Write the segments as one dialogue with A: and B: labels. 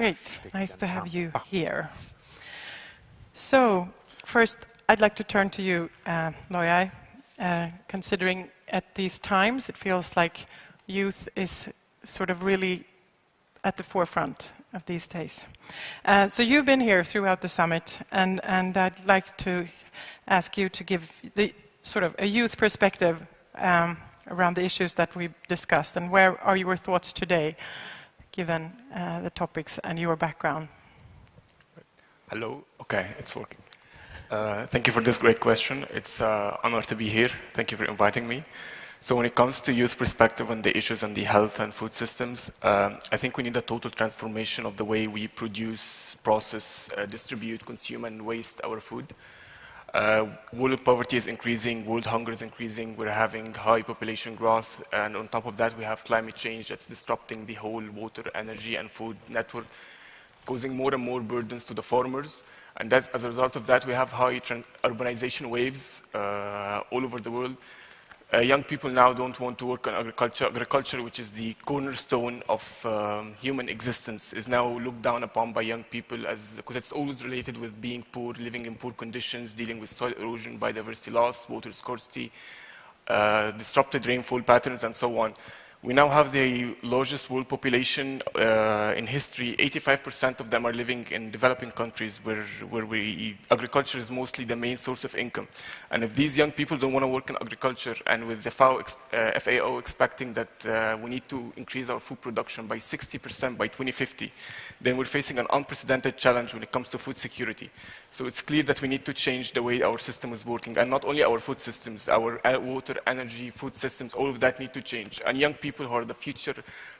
A: Great. Nice to have you here. So first, I'd like to turn to you, uh, Loyai. Uh, considering at these times, it feels like youth is sort of really at the forefront of these days. Uh, so you've been here throughout the summit, and, and I'd like to ask you to give the sort of a youth perspective um, around the issues that we've discussed, and where are your thoughts today, given uh, the topics and your background?
B: Hello. Okay, it's working. Uh, thank you for this great question. It's an uh, honor to be here. Thank you for inviting me. So when it comes to youth perspective on the issues on the health and food systems, uh, I think we need a total transformation of the way we produce, process, uh, distribute, consume, and waste our food. Uh, world poverty is increasing, world hunger is increasing, we're having high population growth, and on top of that we have climate change that's disrupting the whole water, energy, and food network, causing more and more burdens to the farmers. And as a result of that, we have high urbanization waves uh, all over the world, young people now don't want to work on agriculture. Agriculture, which is the cornerstone of um, human existence, is now looked down upon by young people as because it's always related with being poor, living in poor conditions, dealing with soil erosion, biodiversity loss, water scarcity, uh, disrupted rainfall patterns, and so on. We now have the largest world population uh, in history. 85% of them are living in developing countries where, where we, agriculture is mostly the main source of income. And if these young people don't want to work in agriculture, and with the FAO, uh, FAO expecting that uh, we need to increase our food production by 60% by 2050, then we're facing an unprecedented challenge when it comes to food security. So it's clear that we need to change the way our system is working, and not only our food systems, our uh, water, energy, food systems, all of that need to change. And young people people who are the future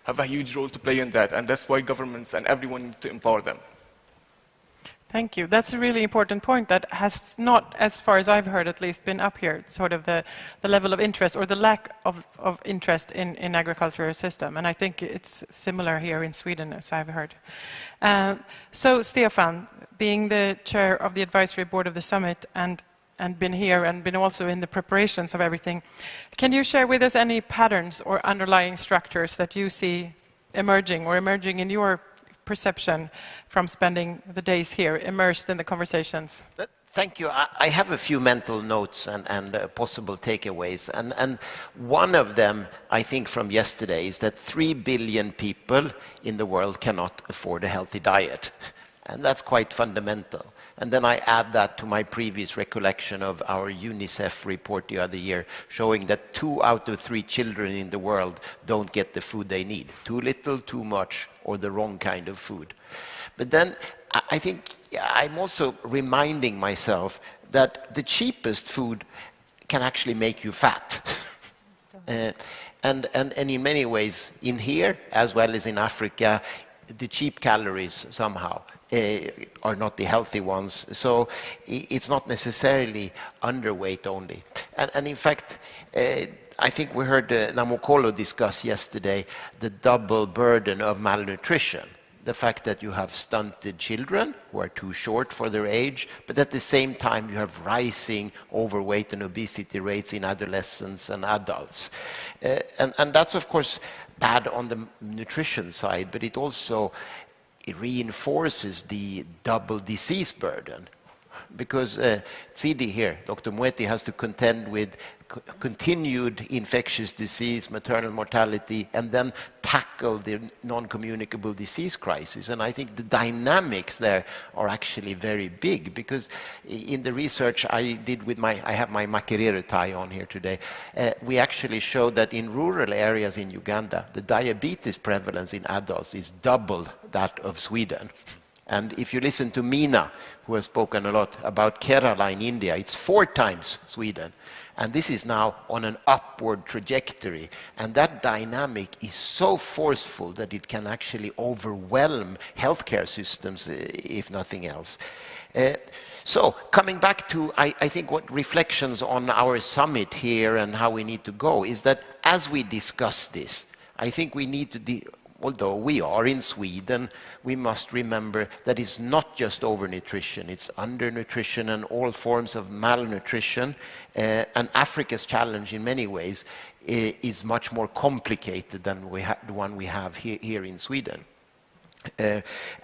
B: have a huge role to play in that, and that's why governments and everyone need to empower them.
A: Thank you. That's a really important point that has not, as far as I've heard at least, been up here, sort of the, the level of interest or the lack of, of interest in, in agricultural system. And I think it's similar here in Sweden, as I've heard. Uh, so, Stefan, being the chair of the advisory board of the summit and and been here and been also in the preparations of everything. Can you share with us any patterns or underlying structures that you see emerging or emerging in your perception from spending the days here, immersed in the conversations?
C: Thank you. I have a few mental notes and, and uh, possible takeaways. And, and, one of them, I think, from yesterday is that 3 billion people in the world cannot afford a healthy diet. And that's quite fundamental. And then I add that to my previous recollection of our UNICEF report the other year, showing that two out of three children in the world don't get the food they need. Too little, too much, or the wrong kind of food. But then I think I'm also reminding myself that the cheapest food can actually make you fat. uh, and, and, and in many ways, in here, as well as in Africa, the cheap calories somehow are not the healthy ones. So it's not necessarily underweight only. And, and in fact, uh, I think we heard uh, Namukolo discuss yesterday the double burden of malnutrition. The fact that you have stunted children who are too short for their age, but at the same time you have rising overweight and obesity rates in adolescents and adults. Uh, and, and that's of course bad on the nutrition side, but it also it reinforces the double disease burden because uh, Tsidi here, Dr. Moeti, has to contend with continued infectious disease, maternal mortality, and then tackle the non-communicable disease crisis. And I think the dynamics there are actually very big because in the research I did with my, I have my Makerere tie on here today, uh, we actually showed that in rural areas in Uganda, the diabetes prevalence in adults is double that of Sweden. And if you listen to Mina, who has spoken a lot about Kerala in India, it's four times Sweden. And this is now on an upward trajectory. And that dynamic is so forceful that it can actually overwhelm healthcare systems, eh, if nothing else. Uh, so coming back to, I, I, think, what reflections on our summit here and how we need to go is that as we discuss this, I think we need to although we are in Sweden, we must remember that it's not just overnutrition, it's undernutrition and all forms of malnutrition. Uh, and Africa's challenge in many ways is much more complicated than the one we have here, here in Sweden. Uh,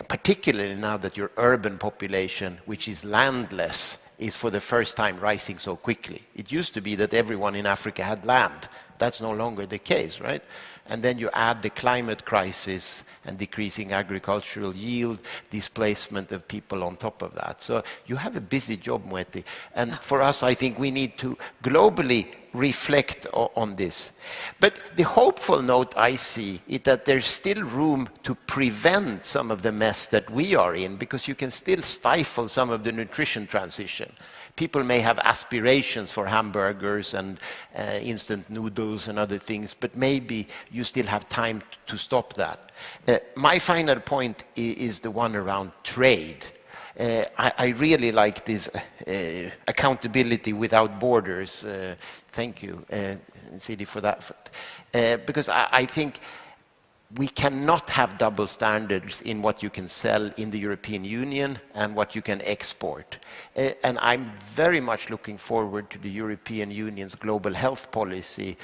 C: particularly now that your urban population, which is landless, is for the first time rising so quickly. It used to be that everyone in Africa had land. That's no longer the case, right? And then you add the climate crisis and decreasing agricultural yield, displacement of people on top of that. So you have a busy job, Moeti. And for us, I think we need to globally reflect on this. But the hopeful note I see is that there's still room to prevent some of the mess that we are in because you can still stifle some of the nutrition transition. People may have aspirations for hamburgers and uh, instant noodles and other things, but maybe you still have time to stop that. Uh, my final point is the one around trade. Uh, I, I, really like this uh, accountability without borders. Uh, thank you, uh, Sidi, for that. Uh, because I, I, think we cannot have double standards in what you can sell in the European Union and what you can export. Uh, and I'm very much looking forward to the European Union's global health policy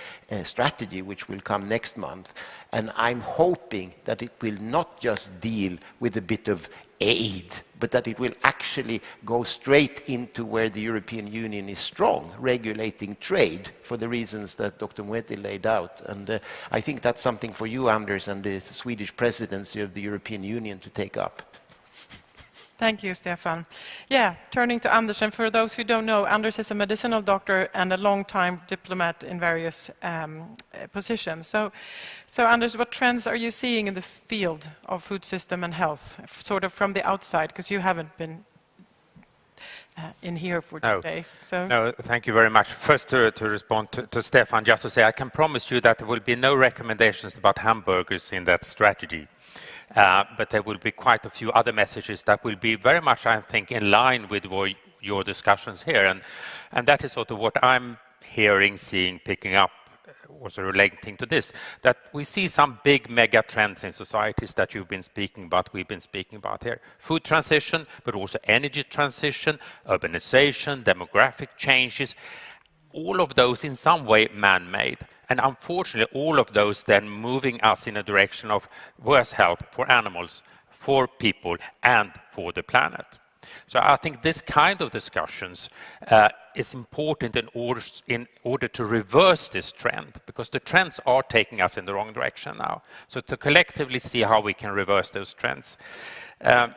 C: strategy, which will come next month. And I'm hoping that it will not just deal with a bit of aid, but that it will actually go straight into where the European Union is strong, regulating trade for the reasons that Dr. Moeti laid out. And uh, I think that's something for you, Anders, and the Swedish presidency of the European Union to take up.
A: Thank you, Stefan. Yeah, turning to Anders, and for those who don't know, Anders is a medicinal doctor and a long-time diplomat in various um, positions. So, so, Anders, what trends are you seeing in the field of food system and health, sort of from the outside, because you haven't been uh, in here for two
D: no.
A: days. So.
D: No, thank you very much. First, to, to respond to, to, Stefan, just to say, I can promise you that there will be no recommendations about hamburgers in that strategy. Uh, but there will be quite a few other messages that will be very much, I think, in line with your discussions here. And, and that is sort of what I'm hearing, seeing, picking up uh, also relating to this, that we see some big mega trends in societies that you've been speaking about, we've been speaking about here. Food transition, but also energy transition, urbanization, demographic changes, all of those in some way man-made. And unfortunately, all of those then moving us in a direction of worse health for animals, for people, and for the planet. So I think this kind of discussions uh, is important in order, in order to reverse this trend, because the trends are taking us in the wrong direction now. So to collectively see how we can reverse those trends. Um,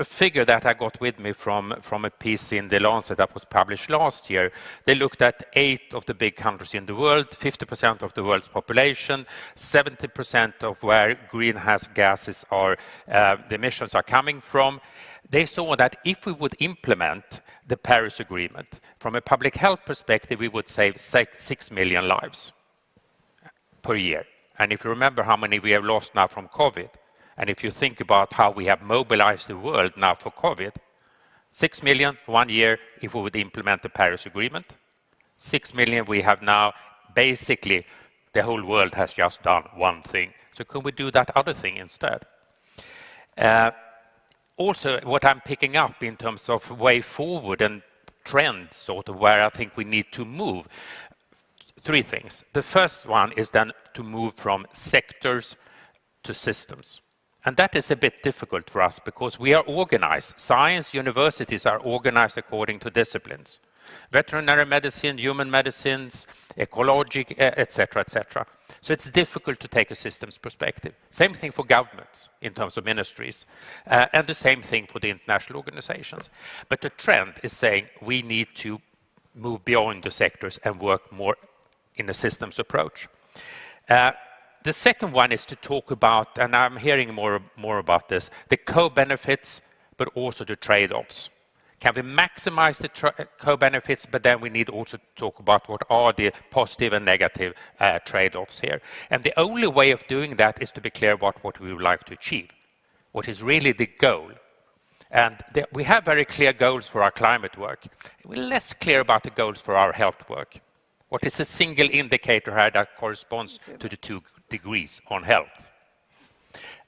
D: a figure that I got with me from, from a piece in The Lancet that was published last year. They looked at eight of the big countries in the world, 50% of the world's population, 70% of where greenhouse gases are, uh, the emissions are coming from. They saw that if we would implement the Paris Agreement, from a public health perspective, we would save six million lives per year. And if you remember how many we have lost now from COVID, and if you think about how we have mobilized the world now for COVID, 6 million one year if we would implement the Paris Agreement. 6 million we have now, basically, the whole world has just done one thing. So can we do that other thing instead? Uh, also, what I'm picking up in terms of way forward and trends, sort of where I think we need to move, three things. The first one is then to move from sectors to systems. And that is a bit difficult for us because we are organized. Science universities are organized according to disciplines. Veterinary medicine, human medicines, ecologic, etc., etc. So it's difficult to take a systems perspective. Same thing for governments in terms of ministries, uh, and the same thing for the international organizations. But the trend is saying we need to move beyond the sectors and work more in a systems approach. Uh, the second one is to talk about, and I'm hearing more, more about this, the co-benefits, but also the trade-offs. Can we maximize the co-benefits, but then we need also to talk about what are the positive and negative uh, trade-offs here. And the only way of doing that is to be clear about what we would like to achieve, what is really the goal. And the, we have very clear goals for our climate work. We're less clear about the goals for our health work. What is a single indicator here that corresponds to the two degrees on health.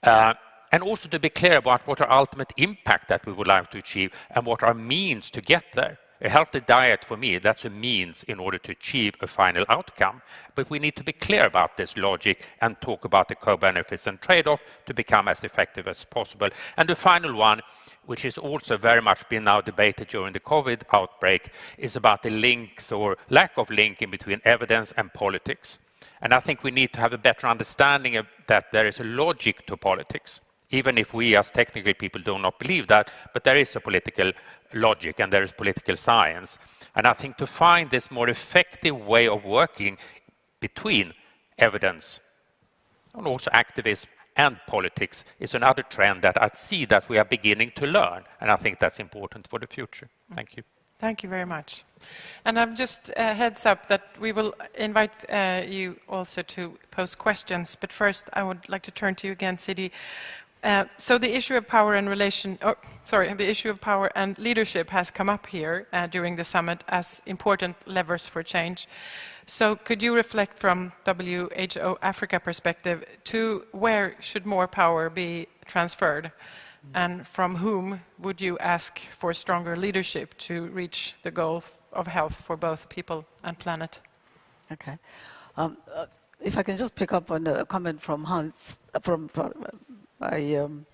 D: Uh, and also to be clear about what our ultimate impact that we would like to achieve and what our means to get there. a healthy diet for me, that's a means in order to achieve a final outcome. But we need to be clear about this logic and talk about the co-benefits and trade-off to become as effective as possible. And the final one, which is also very much been now debated during the COVID outbreak, is about the links or lack of link in between evidence and politics. And I think we need to have a better understanding of that there is a logic to politics, even if we as technical people do not believe that, but there is a political logic and there is political science. And I think to find this more effective way of working between evidence and also activism and politics is another trend that I see that we are beginning to learn, and I think that's important for the future. Thank you.
A: Thank you very much. And I'm just uh, heads up that we will invite uh, you also to pose questions, but first I would like to turn to you again, Sidi. Uh, so the issue of power and relation, oh, sorry, the issue of power and leadership has come up here uh, during the summit as important levers for change. So could you reflect from WHO Africa perspective to where should more power be transferred? And from whom would you ask for stronger leadership to reach the goal of health for both people and planet?
E: Okay. Um, uh, if I can just pick up on a comment from Hans, uh, from, from uh, um,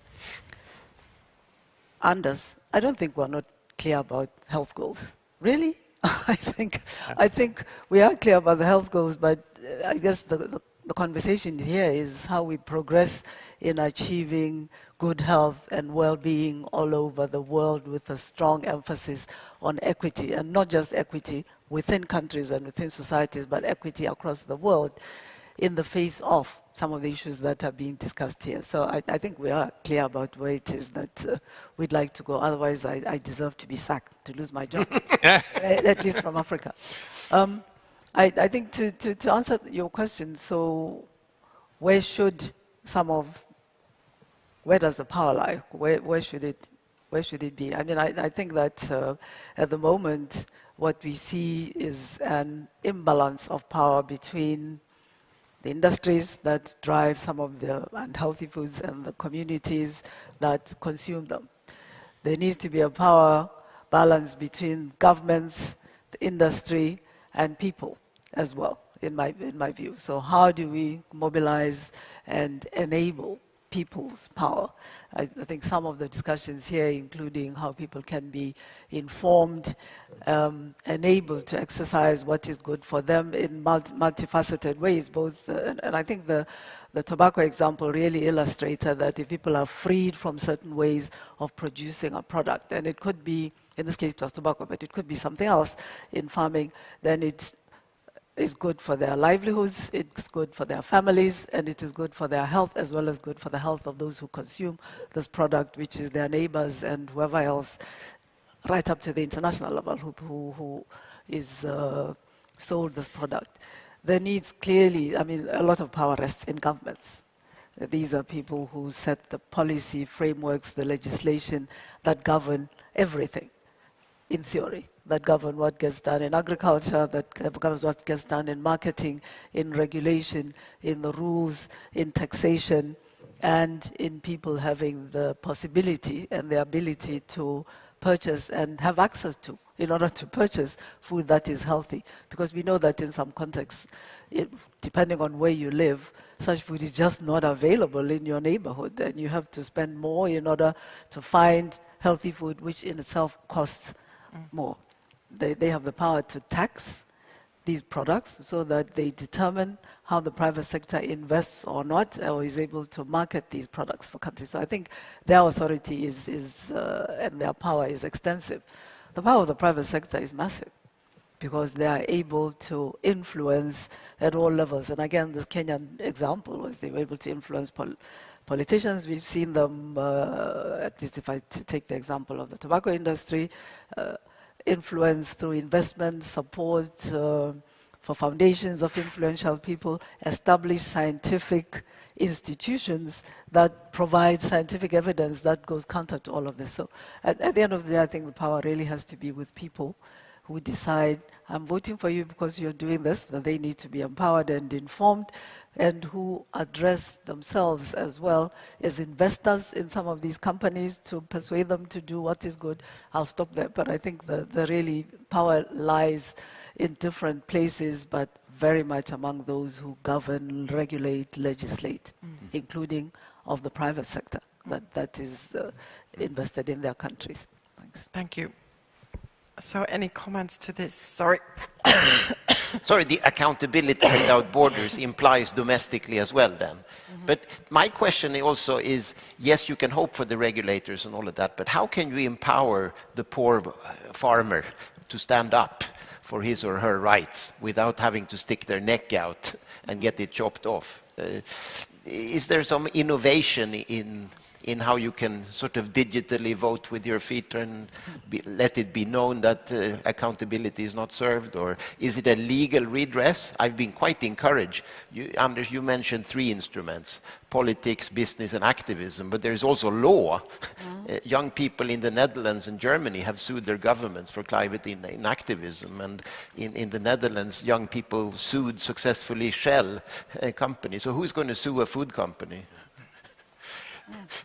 E: Anders, I don't think we're not clear about health goals. Really? I think I think we are clear about the health goals, but uh, I guess the, the, the conversation here is how we progress in achieving good health and well-being all over the world with a strong emphasis on equity, and not just equity within countries and within societies, but equity across the world in the face of some of the issues that are being discussed here. So I, I think we are clear about where it is that uh, we'd like to go. Otherwise, I, I, deserve to be sacked, to lose my job, at least from Africa. Um, I, I, think to, to, to answer your question, so where should some of where does the power lie? Where, where, should, it, where should it be? I mean, I, I think that uh, at the moment, what we see is an imbalance of power between the industries that drive some of the unhealthy foods and the communities that consume them. There needs to be a power balance between governments, the industry, and people as well, in my, in my view. So how do we mobilize and enable people's power. I, I, think some of the discussions here, including how people can be informed um, and able to exercise what is good for them in multi multifaceted ways. Both, uh, and, and, I think the the tobacco example really illustrated that if people are freed from certain ways of producing a product, and it could be, in this case it was tobacco, but it could be something else in farming, then it's is good for their livelihoods, it's good for their families, and it is good for their health as well as good for the health of those who consume this product, which is their neighbors and whoever else, right up to the international level who, who, who is uh, sold this product. There needs clearly, I mean, a lot of power rests in governments. These are people who set the policy frameworks, the legislation that govern everything, in theory that govern what gets done in agriculture, that governs what gets done in marketing, in regulation, in the rules, in taxation, and in people having the possibility and the ability to purchase and have access to in order to purchase food that is healthy. Because we know that in some contexts, it, depending on where you live, such food is just not available in your neighborhood and you have to spend more in order to find healthy food, which in itself costs mm. more they, they have the power to tax these products so that they determine how the private sector invests or not or is able to market these products for countries. So I think their authority is, is uh, and their power is extensive. The power of the private sector is massive because they are able to influence at all levels. And again, this Kenyan example was they were able to influence pol politicians. We've seen them, uh, at least if I take the example of the tobacco industry, uh, influence through investment, support uh, for foundations of influential people, establish scientific institutions that provide scientific evidence that goes counter to all of this. So at, at, the end of the day, I think the power really has to be with people who decide, I'm voting for you because you're doing this, that they need to be empowered and informed, and who address themselves as well as investors in some of these companies to persuade them to do what is good. I'll stop there, but I think the, the really power lies in different places, but very much among those who govern, regulate, legislate, including of the private sector that, that is uh, invested in their countries. Thanks.
A: Thank you. So any comments to this? Sorry.
C: Sorry, the accountability without borders implies domestically as well then. But my question also is, yes, you can hope for the regulators and all of that, but how can you empower the poor uh, farmer to stand up for his or her rights without having to stick their neck out and get it chopped off? Uh, is there some innovation in in how you can sort of digitally vote with your feet and be, let it be known that uh, accountability is not served? Or is it a legal redress? I've been quite encouraged. You, Anders, you mentioned three instruments, politics, business and activism, but there's also law. Uh, young people in the Netherlands and Germany have sued their governments for climate in, in activism. And in, in, the Netherlands, young people sued successfully Shell uh, company. So who's going to sue a food company?
E: Mm.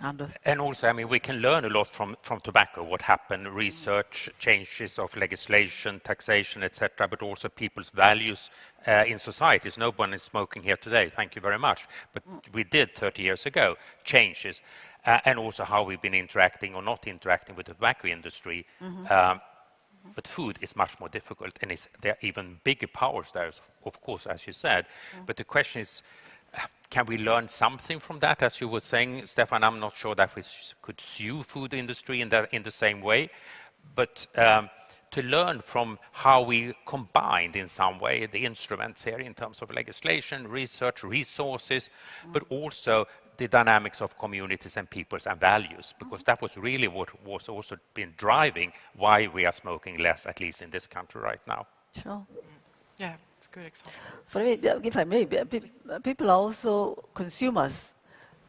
E: Anders.
D: And also, I mean, we can learn a lot from, from tobacco, what happened, research, changes of legislation, taxation, etc., but also people's values uh, in societies. No one is smoking here today, thank you very much. But we did 30 years ago, changes, uh, and also how we've been interacting or not interacting with the tobacco industry. Mm -hmm. um, but food is much more difficult, and there are even bigger powers there, of course, as you said. Mm. But the question is, can we learn something from that? As you were saying, Stefan, I'm not sure that we could sue food industry in, that, in the same way, but um, to learn from how we combined in some way the instruments here in terms of legislation, research, resources, mm. but also the dynamics of communities and peoples and values, because that was really what was also been driving why we are smoking less, at least in this country right now.
E: Sure.
A: Yeah good example.
E: But I mean, if I may, people are also consumers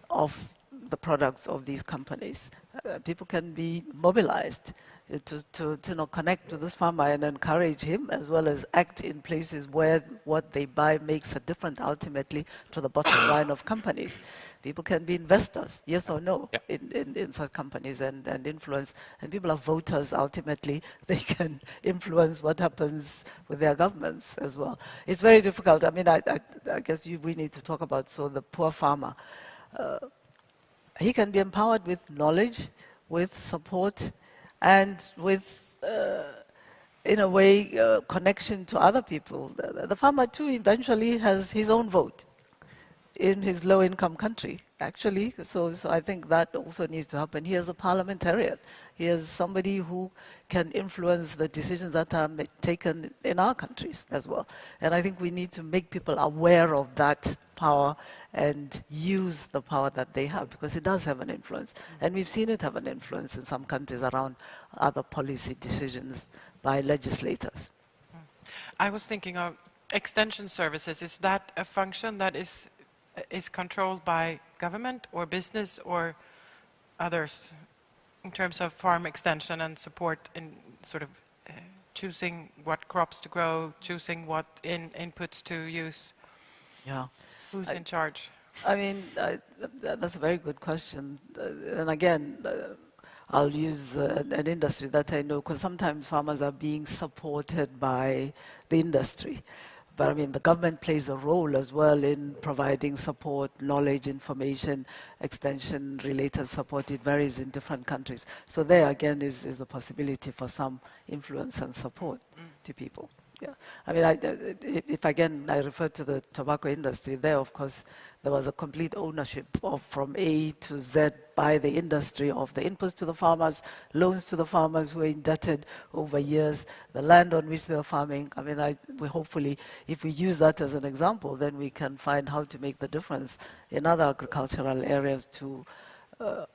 E: of the products of these companies. Uh, people can be mobilized to, to, to you know, connect with this farmer and encourage him as well as act in places where what they buy makes a difference ultimately to the bottom line of companies. People can be investors, yes or no, yep. in, in, in, such companies and, and influence. And people are voters ultimately. They can influence what happens with their governments as well. It's very difficult. I mean, I, I, I guess you, we need to talk about so the poor farmer. Uh, he can be empowered with knowledge, with support, and with, uh, in a way, uh, connection to other people. The, the, farmer, too, eventually has his own vote in his low-income country, actually. So, so, I think that also needs to happen. He is a parliamentarian. He is somebody who can influence the decisions that are taken in our countries as well. And I think we need to make people aware of that power and use the power that they have because it does have an influence. And we've seen it have an influence in some countries around other policy decisions by legislators.
A: I was thinking of extension services. Is that a function that is, is controlled by government or business or others in terms of farm extension and support in sort of uh, choosing what crops to grow, choosing what in, inputs to use?
E: Yeah.
A: Who's I, in charge?
E: I mean, I, that's a very good question. Uh, and again, uh, I'll use uh, an industry that I know because sometimes farmers are being supported by the industry. But I mean, the government plays a role as well in providing support, knowledge, information, extension related support. It varies in different countries. So there again is, is the possibility for some influence and support mm. to people. Yeah, I mean, I, if again I refer to the tobacco industry, there of course there was a complete ownership of from A to Z by the industry of the inputs to the farmers, loans to the farmers who were indebted over years, the land on which they were farming. I mean, I, we hopefully, if we use that as an example, then we can find how to make the difference in other agricultural areas to uh,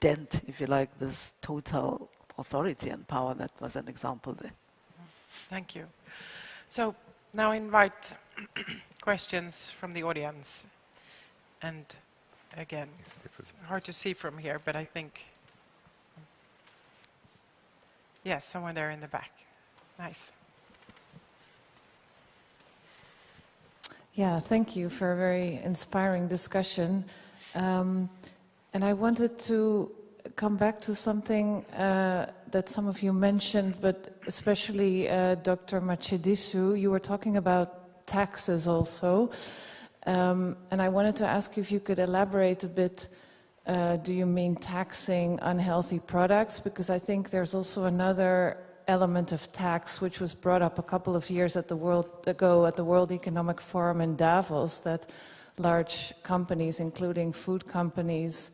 E: dent, if you like, this total authority and power that was an example there.
A: Thank you. So now I invite questions from the audience. And again, it's hard to see from here, but I think, yes, someone there in the back. Nice.
F: Yeah, thank you for a very inspiring discussion. Um, and I wanted to come back to something uh, that some of you mentioned, but especially uh, Dr. Matshidiso. You were talking about taxes also. Um, and I wanted to ask if you could elaborate a bit. Uh, do you mean taxing unhealthy products? Because I think there's also another element of tax which was brought up a couple of years at the world, ago at the World Economic Forum in Davos that large companies, including food companies,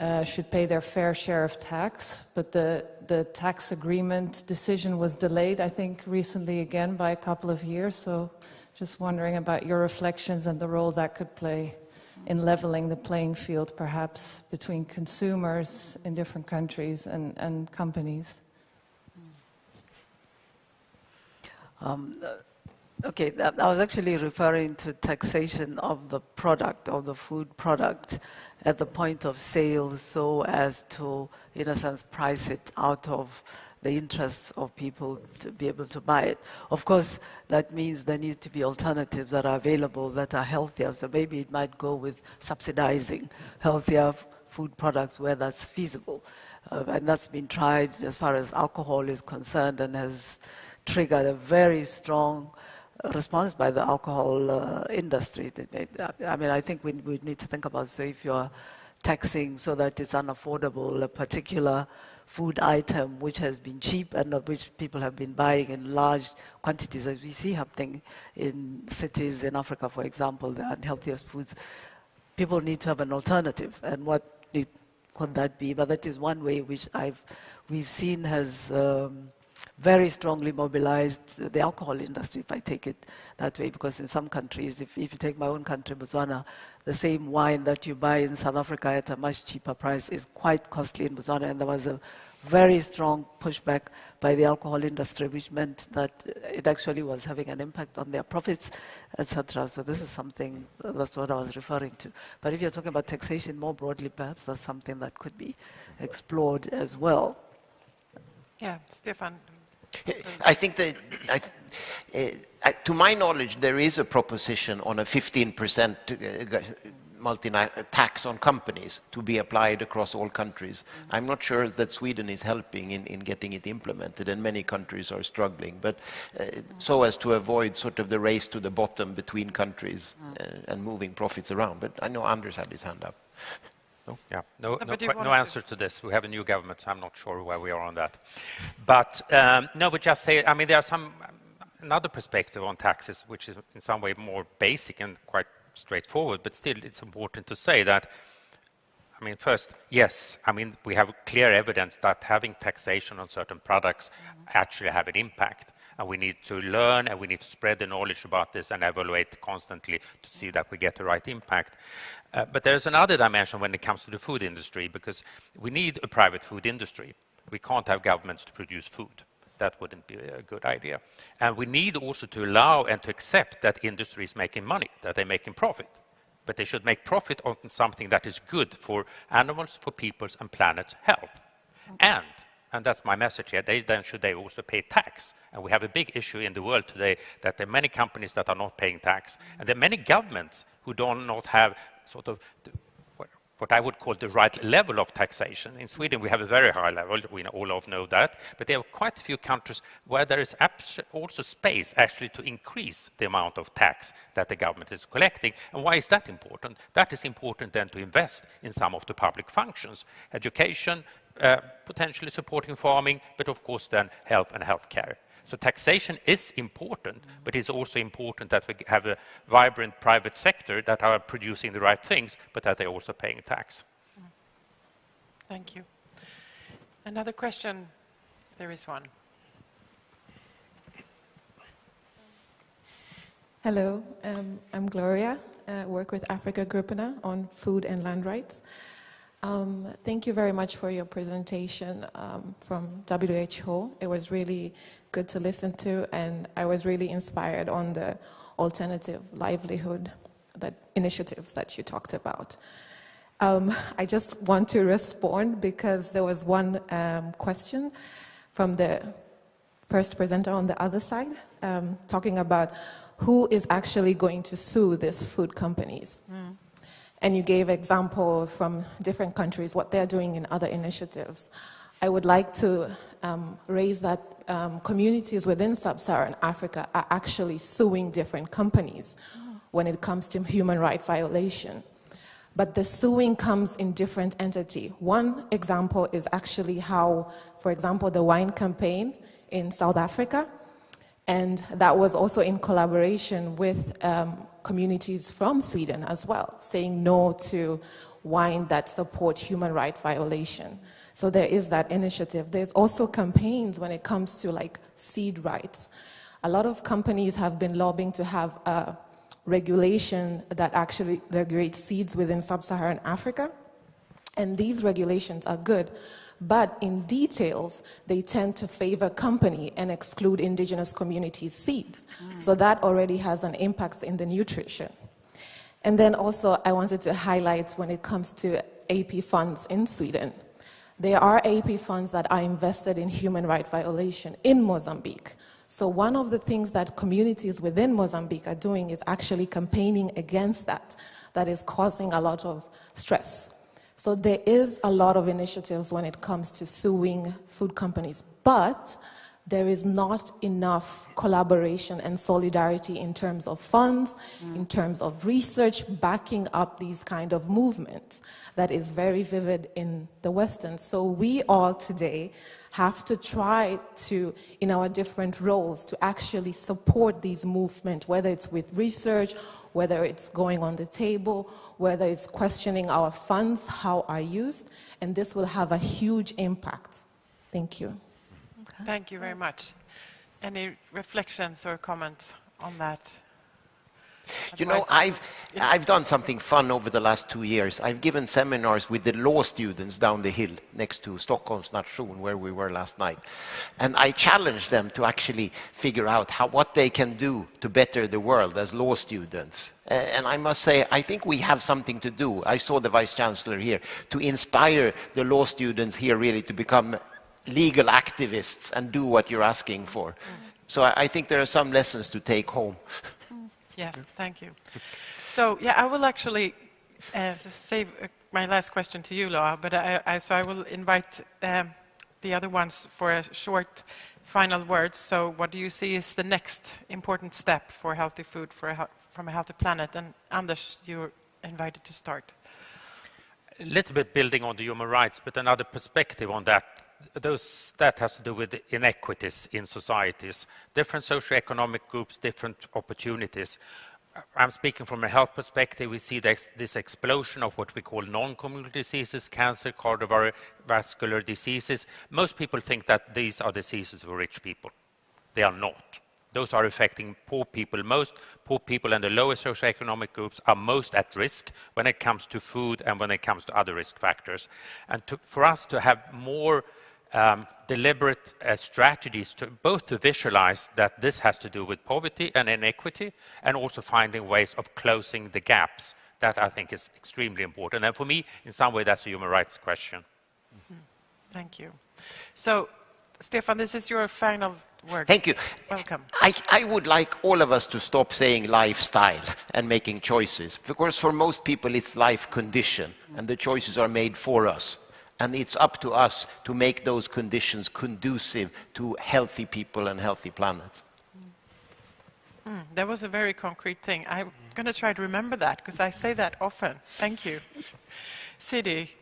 F: uh, should pay their fair share of tax, but the, the tax agreement decision was delayed, I think, recently again by a couple of years. So just wondering about your reflections and the role that could play in leveling the playing field, perhaps, between consumers in different countries and, and companies.
E: Um, uh, okay, I was actually referring to taxation of the product, of the food product, at the point of sale so as to, in a sense, price it out of the interests of people to be able to buy it. Of course, that means there need to be alternatives that are available that are healthier. So maybe it might go with subsidizing healthier food products where that's feasible. Uh, and that's been tried as far as alcohol is concerned and has triggered a very strong response by the alcohol uh, industry. I mean, I think we, we need to think about, so if you're taxing so that it's unaffordable, a particular food item which has been cheap and which people have been buying in large quantities, as we see happening in cities in Africa, for example, the unhealthiest foods, people need to have an alternative. And what need, could that be? But that is one way which I've, we've seen has um, very strongly mobilized the alcohol industry, if I take it that way, because in some countries, if, if you take my own country, Botswana, the same wine that you buy in South Africa at a much cheaper price is quite costly in Botswana, and there was a very strong pushback by the alcohol industry, which meant that it actually was having an impact on their profits, etc. So this is something, that's what I was referring to. But if you're talking about taxation more broadly, perhaps that's something that could be explored as well.
A: Yeah, Stefan,
C: I think that, I, uh, to my knowledge, there is a proposition on a 15% uh, tax on companies to be applied across all countries. I'm not sure that Sweden is helping in, in getting it implemented, and many countries are struggling. But uh, so as to avoid sort of the race to the bottom between countries uh, and moving profits around. But I know Anders had his hand up.
D: No? Yeah, no, no, no answer to this. We have a new government, so I'm not sure where we are on that. But um, no, but just say, I mean, there are some another perspective on taxes, which is in some way more basic and quite straightforward, but still it's important to say that, I mean, first, yes, I mean, we have clear evidence that having taxation on certain products actually have an impact. And we need to learn and we need to spread the knowledge about this and evaluate constantly to see that we get the right impact. Uh, but there's another dimension when it comes to the food industry because we need a private food industry. We can't have governments to produce food. That wouldn't be a good idea. And we need also to allow and to accept that industry is making money, that they're making profit. But they should make profit on something that is good for animals, for people's and planet's health. Okay. And and that's my message here, they, then should they also pay tax? And we have a big issue in the world today that there are many companies that are not paying tax. And there are many governments who do not have sort of what I would call the right level of taxation. In Sweden, we have a very high level, we all of know that, but there are quite a few countries where there is also space actually to increase the amount of tax that the government is collecting. And why is that important? That is important then to invest in some of the public functions, education, potentially supporting farming, but of course then health and healthcare. So taxation is important, but it's also important that we have a vibrant private sector that are producing the right things, but that they're also paying tax.
A: Thank you. Another question, there is one.
G: Hello, um, I'm Gloria. I uh, work with Afrikagrupperna on food and land rights. Um, thank you very much for your presentation um, from WHO. It was really good to listen to, and I was really inspired on the alternative livelihood that initiatives that you talked about. Um, I just want to respond because there was one um, question from the first presenter on the other side, um, talking about who is actually going to sue these food companies. Mm. And you gave example from different countries, what they're doing in other initiatives. I would like to um, raise that um, communities within sub-Saharan Africa are actually suing different companies when it comes to human rights violation. But the suing comes in different entity. One example is actually how, for example, the wine campaign in South Africa, and that was also in collaboration with um, communities from Sweden as well, saying no to wine that support human rights violation. So there is that initiative. There's also campaigns when it comes to like seed rights. A lot of companies have been lobbying to have a regulation that actually regulates seeds within sub-Saharan Africa. And these regulations are good, but in details, they tend to favor company and exclude indigenous communities' seeds. Mm. So that already has an impact in the nutrition. And then also, I wanted to highlight when it comes to AP funds in Sweden. There are AP funds that are invested in human rights violation in Mozambique. So one of the things that communities within Mozambique are doing is actually campaigning against that, that is causing a lot of stress. So there is a lot of initiatives when it comes to suing food companies, but there is not enough collaboration and solidarity in terms of funds, mm. in terms of research backing up these kind of movements that is very vivid in the Western. So we all today have to try to, in our different roles, to actually support these movements, whether it's with research, whether it's going on the table, whether it's questioning our funds, how are used, and this will have a huge impact. Thank you.
A: Okay. Thank you very much. Any reflections or comments on that?
C: You know, I've, I've done something fun over the last two years. I've given seminars with the law students down the hill next to Stockholm's Nation, where we were last night. And I challenged them to actually figure out how, what they can do to better the world as law students. And I must say, I think we have something to do. I saw the Vice Chancellor here, to inspire the law students here really to become legal activists and do what you're asking for. Mm. So I think there are some lessons to take home.
A: yeah, thank you. So, yeah, I will actually uh, save uh, my last question to you, Loa, but I, I, so I will invite um, the other ones for a short final words. So what do you see is the next important step for healthy food for a, from a healthy planet? And Anders, you're invited to start.
D: A little bit building on the human rights, but another perspective on that those, that has to do with inequities in societies, different socioeconomic groups, different opportunities. I'm speaking from a health perspective. We see this, this explosion of what we call non-communicable diseases, cancer, cardiovascular diseases. Most people think that these are diseases for rich people. They are not. Those are affecting poor people most. Poor people and the lowest socioeconomic groups are most at risk when it comes to food and when it comes to other risk factors. And to, for us to have more um, deliberate uh, strategies to both to visualize that this has to do with poverty and inequity and also finding ways of closing the gaps. That I think is extremely important. And for me, in some way, that's a human rights question. Mm
A: -hmm. Thank you. So, Stefan, this is your final word.
C: Thank you.
A: Welcome.
C: I, I, would like all of us to stop saying lifestyle and making choices, because for most people it's life condition, and the choices are made for us and it's up to us to make those conditions conducive to healthy people and healthy planet.
A: Mm, that was a very concrete thing. I'm going to try to remember that because I say that often. Thank you. Sidi,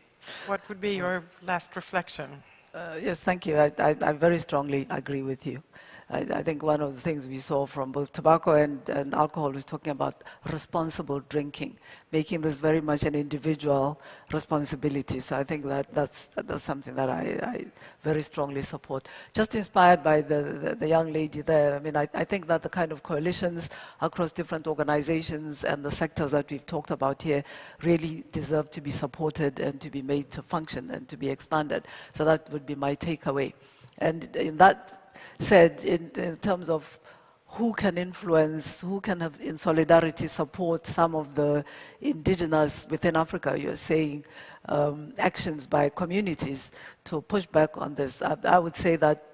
A: what would be your last reflection?
E: Uh, yes, thank you. I, I, I very strongly agree with you. I, I, think one of the things we saw from both tobacco and, and, alcohol was talking about responsible drinking, making this very much an individual responsibility. So I think that that's, that's something that I, I very strongly support. Just inspired by the, the, the young lady there, I mean, I, I, think that the kind of coalitions across different organizations and the sectors that we've talked about here really deserve to be supported and to be made to function and to be expanded. So that would be my takeaway. And in that said in, in terms of who can influence, who can have in solidarity support some of the indigenous within Africa, you're saying um, actions by communities to push back on this. I, I would say that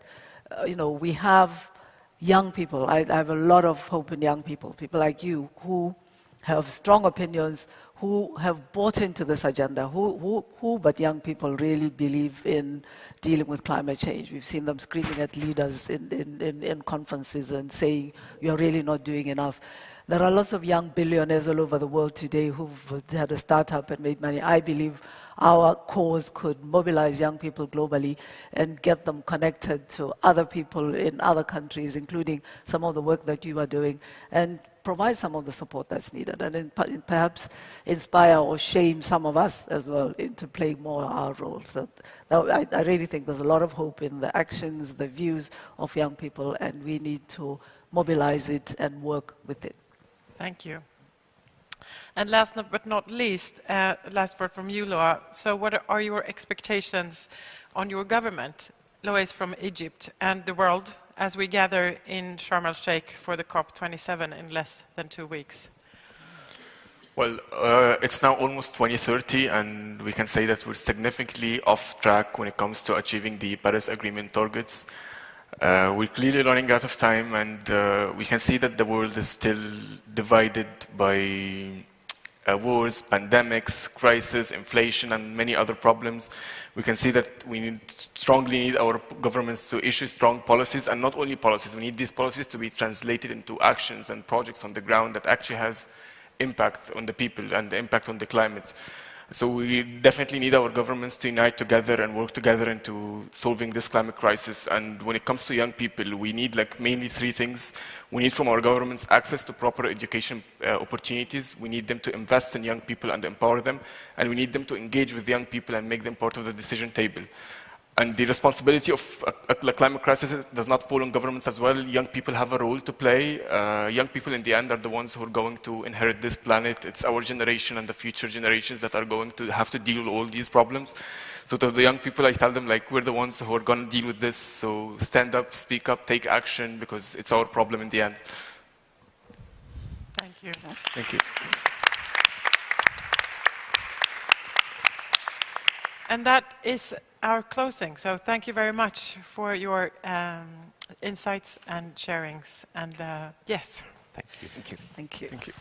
E: uh, you know, we have young people. I, I have a lot of hope in young people, people like you who have strong opinions, who have bought into this agenda, who, who, who but young people really believe in dealing with climate change. We've seen them screaming at leaders in, in, in, in conferences and saying, you're really not doing enough. There are lots of young billionaires all over the world today who've had a startup and made money. I believe our cause could mobilize young people globally and get them connected to other people in other countries, including some of the work that you are doing, and provide some of the support that's needed, and in, perhaps inspire or shame some of us as well into playing more our role. So I, I really think there's a lot of hope in the actions, the views of young people, and we need to mobilize it and work with it.
A: Thank you. And last but not least, uh, last word from you, Loa. So what are your expectations on your government, Lois from Egypt, and the world as we gather in Sharm el-Sheikh for the COP27 in less than two weeks?
B: Well, uh, it's now almost 2030, and we can say that we're significantly off track when it comes to achieving the Paris Agreement targets. Uh, we're clearly running out of time, and uh, we can see that the world is still divided by uh, wars, pandemics, crisis, inflation, and many other problems. We can see that we need, strongly need our governments to issue strong policies, and not only policies, we need these policies to be translated into actions and projects on the ground that actually has impact on the people and the impact on the climate. So we definitely need our governments to unite together and work together into solving this climate crisis. And when it comes to young people, we need like mainly three things. We need from our governments access to proper education uh, opportunities. We need them to invest in young people and empower them. And we need them to engage with young people and make them part of the decision table. And the responsibility of the climate crisis does not fall on governments as well. Young people have a role to play. Uh, young people in the end are the ones who are going to inherit this planet. It's our generation and the future generations that are going to have to deal with all these problems. So to the young people, I tell them like, we're the ones who are going to deal with this. So stand up, speak up, take action, because it's our problem in the end.
A: Thank you.
B: Thank you.
A: And that is our closing. So thank you very much for your um, insights and sharings. And uh, yes.
C: Thank you.
E: Thank you. Thank you.
B: Thank you.